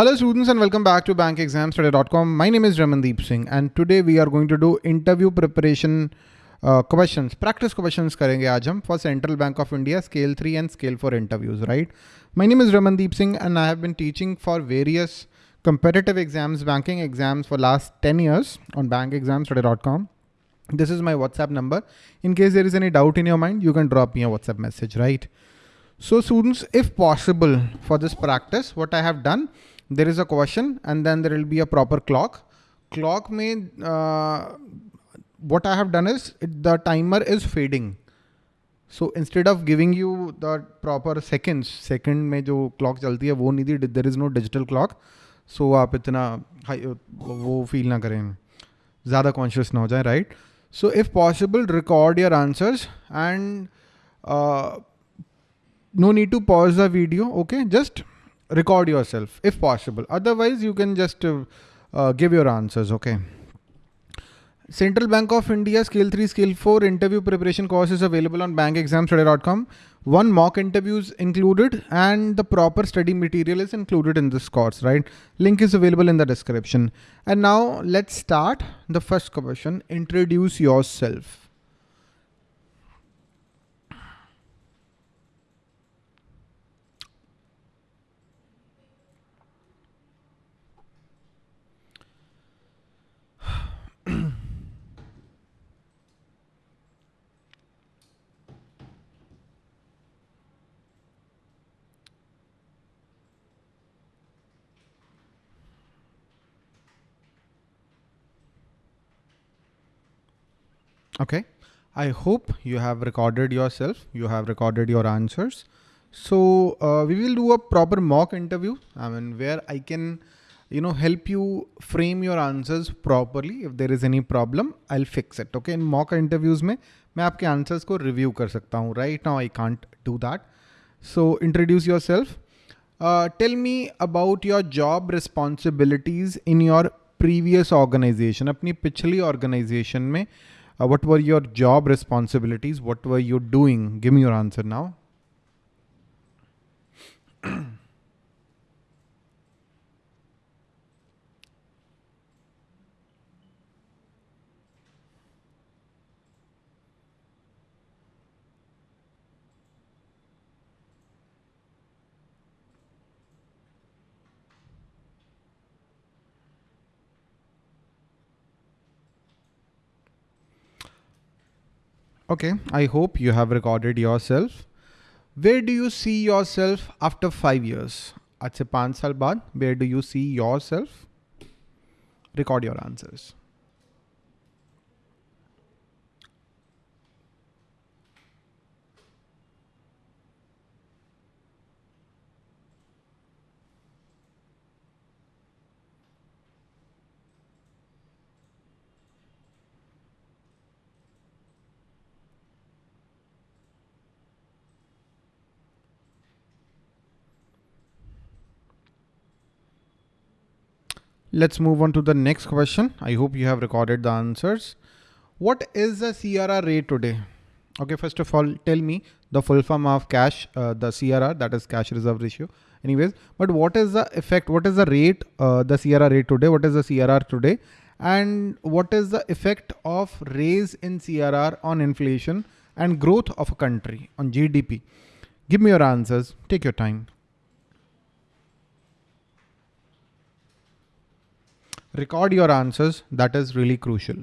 Hello students and welcome back to bankexamstudy.com. My name is Ramandeep Singh and today we are going to do interview preparation uh, questions, practice questions करेंगे आज हम for Central Bank of India Scale 3 and Scale 4 interviews, right? My name is Ramandeep Singh and I have been teaching for various competitive exams, banking exams for last 10 years on bankexamstudy.com. This is my WhatsApp number. In case there is any doubt in your mind, you can drop me a WhatsApp message, right? So students, if possible for this practice, what I have done, there is a question and then there will be a proper clock. Clock may, uh, what I have done is it, the timer is fading. So instead of giving you the proper seconds, second में जो clock चलती है वो नहीं थी there is no digital clock. So आप इतना वो feel ना करें ज़्यादा conscious ना हो जाए right? So if possible record your answers and uh, no need to pause the video okay just record yourself if possible otherwise you can just uh, uh, give your answers okay Central Bank of India Scale 3, Scale 4 interview preparation course is available on bankexamstudy.com. One mock interview is included and the proper study material is included in this course, right? Link is available in the description. And now let's start the first question. Introduce yourself. Okay. I hope you have recorded yourself. You have recorded your answers. So uh, we will do a proper mock interview. I mean, where I can, you know, help you frame your answers properly. If there is any problem, I'll fix it. Okay. In mock interviews में मैं आपके answers को review कर सकता हूँ. Right now I can't do that. So introduce yourself. Uh, tell me about your job responsibilities in your previous organization. अपनी पिछली organization में uh, what were your job responsibilities? What were you doing? Give me your answer now. Okay, I hope you have recorded yourself. Where do you see yourself after five years? आज से पाँच साल बाद where do you see yourself? Record your answers. Let's move on to the next question. I hope you have recorded the answers. What is the CRR rate today? Okay, first of all, tell me the full form of cash, uh, the CRR, that is cash reserve ratio. Anyways, but what is the effect? What is the rate, uh, the CRR rate today? What is the CRR today? And what is the effect of raise in CRR on inflation and growth of a country on GDP? Give me your answers. Take your time. Record your answers. That is really crucial.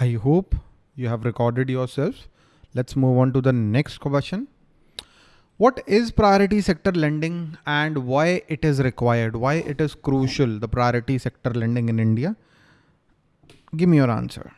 I hope you have recorded yourself. Let's move on to the next question. What is priority sector lending and why it is required? Why it is crucial, the priority sector lending in India? Give me your answer.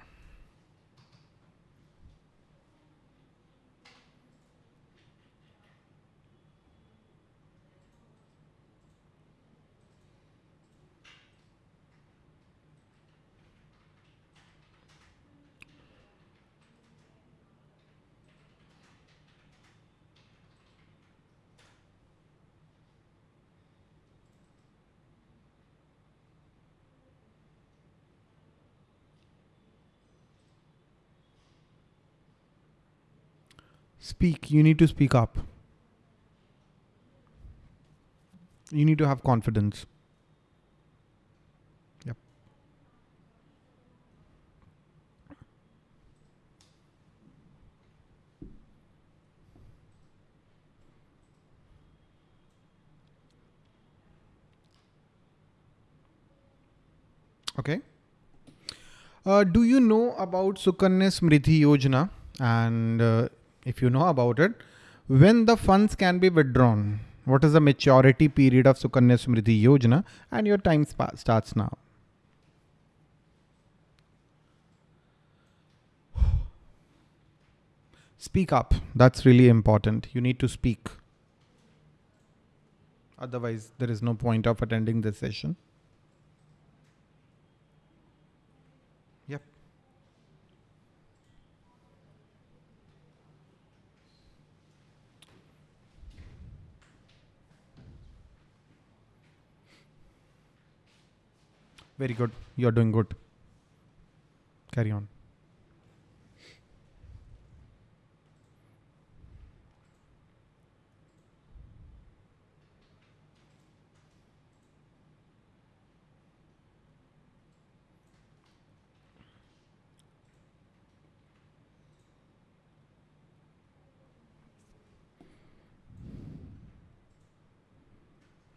Speak. You need to speak up. You need to have confidence. Yep. Okay. Uh, do you know about Sukanya Samriddhi Yojana? And uh, if you know about it, when the funds can be withdrawn, what is the maturity period of Sukanya Samriddhi Yojana and your time starts now. Speak up. That's really important. You need to speak. Otherwise, there is no point of attending this session. Very good. You're doing good. Carry on.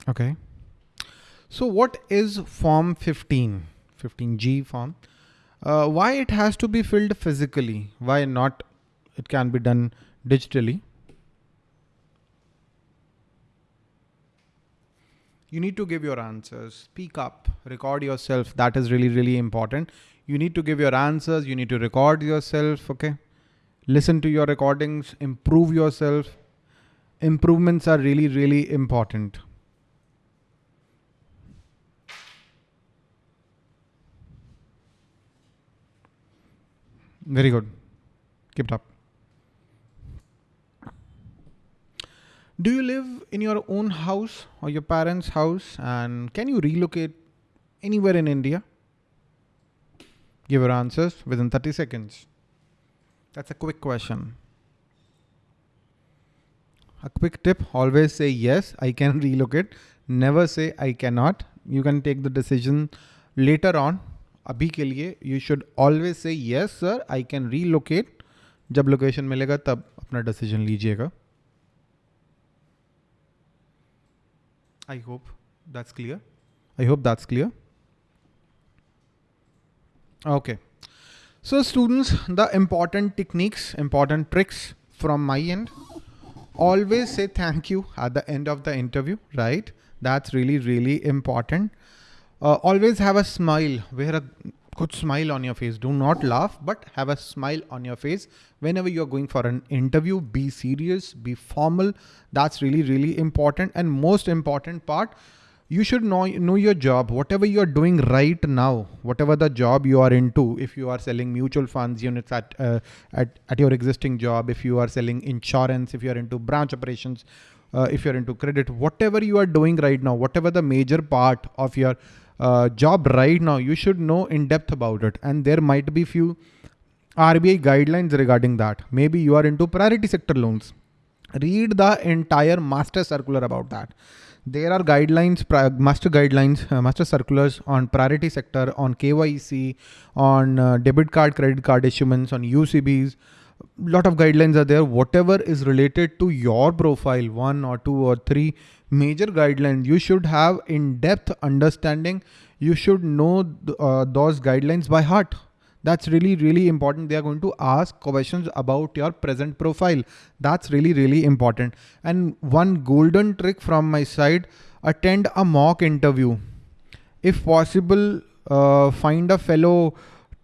Okay. So what is form 15, 15G form? Uh, why it has to be filled physically? Why not it can be done digitally? You need to give your answers, speak up, record yourself. That is really, really important. You need to give your answers. You need to record yourself. Okay. Listen to your recordings, improve yourself. Improvements are really, really important. Very good. Keep it up. Do you live in your own house or your parents' house and can you relocate anywhere in India? Give your answers within 30 seconds. That's a quick question. A quick tip, always say yes, I can relocate. Never say I cannot. You can take the decision later on अभी के लिए you should always say yes sir I can relocate जब location मिलेगा, तब अपना decision लीजिएगा। I hope that's clear I hope that's clear okay so students the important techniques important tricks from my end always say thank you at the end of the interview right that's really really important uh, always have a smile, wear a good smile on your face. Do not laugh, but have a smile on your face. Whenever you're going for an interview, be serious, be formal. That's really, really important. And most important part, you should know, know your job, whatever you're doing right now, whatever the job you are into, if you are selling mutual funds units at, uh, at, at your existing job, if you are selling insurance, if you're into branch operations, uh, if you're into credit, whatever you are doing right now, whatever the major part of your uh, job right now, you should know in depth about it. And there might be few RBI guidelines regarding that. Maybe you are into priority sector loans. Read the entire master circular about that. There are guidelines, master guidelines, uh, master circulars on priority sector, on KYC, on uh, debit card, credit card issuance, on UCBs. Lot of guidelines are there. Whatever is related to your profile, one or two or three major guidelines you should have in depth understanding you should know uh, those guidelines by heart That's really, really important. They are going to ask questions about your present profile. That's really, really important. And one golden trick from my side, attend a mock interview. If possible, uh, find a fellow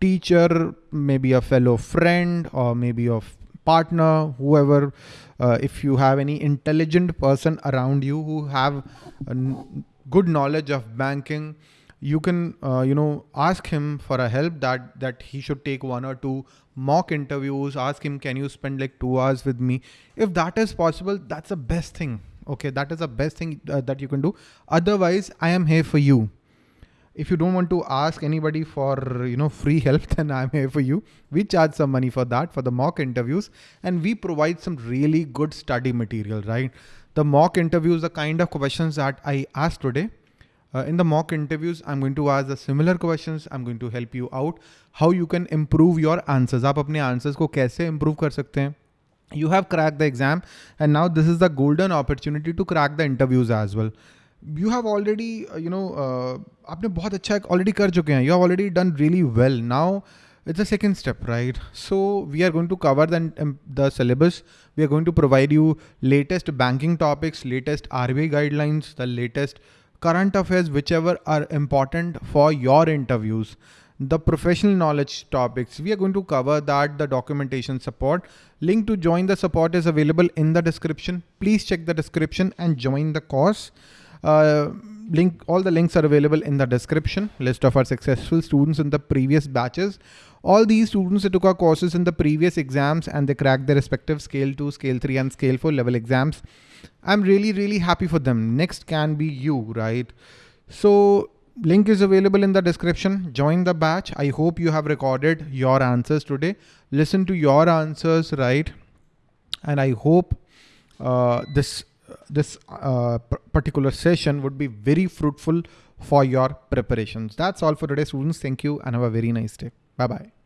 teacher, maybe a fellow friend or maybe a partner, whoever, uh, if you have any intelligent person around you who have good knowledge of banking, you can uh, you know ask him for a help that that he should take one or two mock interviews ask him can you spend like two hours with me? If that is possible that's the best thing okay? That is the best thing uh, that you can do. Otherwise i am here for you if you don't want to ask anybody for you know free help then i'm here for you. We charge some money for that for the mock interviews and we provide some really good study material right? The mock interviews the kind of questions that i asked today. Uh, in the mock interviews i'm going to ask the similar questions. I'm going to help you out how you can improve your answers. aap apne answers ko kaise improve kar sakte hain you have cracked the exam and now this is the golden opportunity to crack the interviews as well. You have already, uh, you know, uh, आपने बहुत अच्छा already कर चुके हैं. You have already done really well. Now it's the second step, right? So we are going to cover the, um, the syllabus. We are going to provide you latest banking topics, latest RBI guidelines, the latest current affairs, whichever are important for your interviews. The professional knowledge topics, we are going to cover that, the documentation support. Link to join the support is available in the description. Please check the description and join the course. Uh, link, all the links are available in the description. List of our successful students in the previous batches. All these students took our courses in the previous exams and they cracked their respective scale 2, scale 3 and scale 4 level exams. I'm really, really happy for them. Next can be you, right? So link is available in the description. Join the batch. I hope you have recorded your answers today. Listen to your answers, right? And I hope uh, this this uh, particular session would be very fruitful for your preparations. That's all for today, students. Thank you and have a very nice day. Bye-bye.